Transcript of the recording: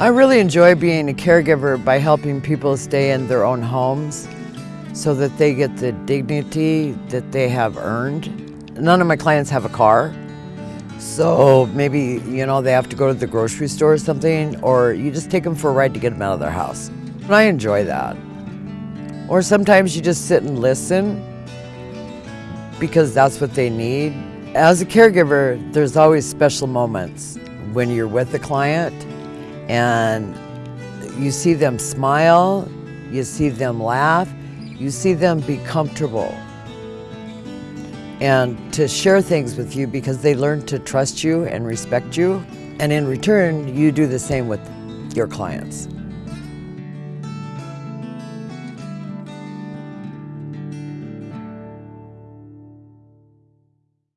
I really enjoy being a caregiver by helping people stay in their own homes so that they get the dignity that they have earned. None of my clients have a car, so maybe, you know, they have to go to the grocery store or something, or you just take them for a ride to get them out of their house. And I enjoy that. Or sometimes you just sit and listen because that's what they need. As a caregiver, there's always special moments when you're with the client and you see them smile, you see them laugh, you see them be comfortable and to share things with you because they learn to trust you and respect you. And in return, you do the same with your clients.